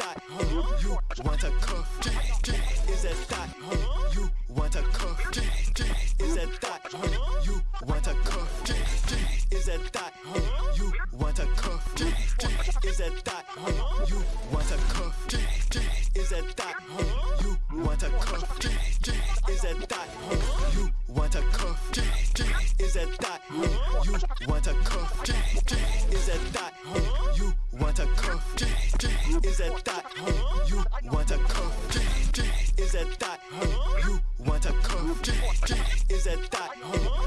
thought and you want a cuff. jazz Is a thought If you want a cuff. jazz Is a thought If you want a cuff. jazz Is a thought If you want a cuff. jazz Is a thought If you want a cuff. jazz Is a thought If you want a cuff. jazz Is a thought If you want a cuff. Is a thought and you want a cuff. Is a thought is it that you want a cuff? Is it that you want a cuff? Is it that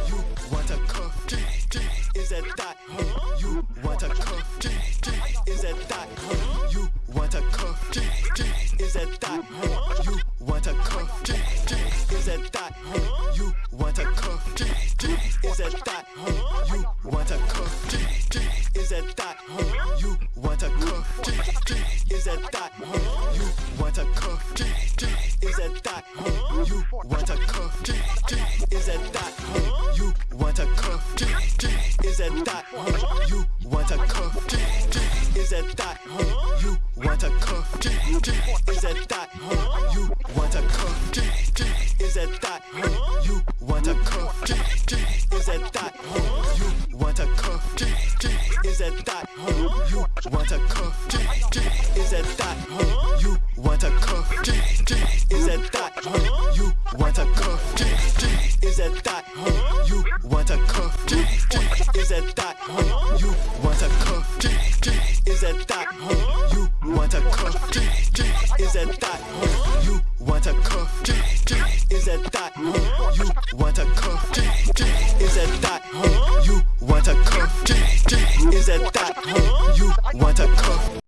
you want a cuff? Is it that you want a cuff? Is that it that you want a cuff? Is it that you want a cuff? Is that it that you want a cuff? Is it that you want a cuff? Is it that you want a cuff? Is it that you want a cuff? Eh? Is it that eh? you want a cuff? Eh? Is it that you want a cuff? Is it that you want a cuff? Is it that you want a cuff? Is it that you want a cuff? Is it that you want a cuff? Is it that you want a cuff? Is it that you want a cuff? Is it that you want a cuff? Is it that you want a cuff? Is it that you want a cuff? Is it that you want a cuff? Is it that you want a cuff? Is it that you want a cuff? Is a cuff? that. You want a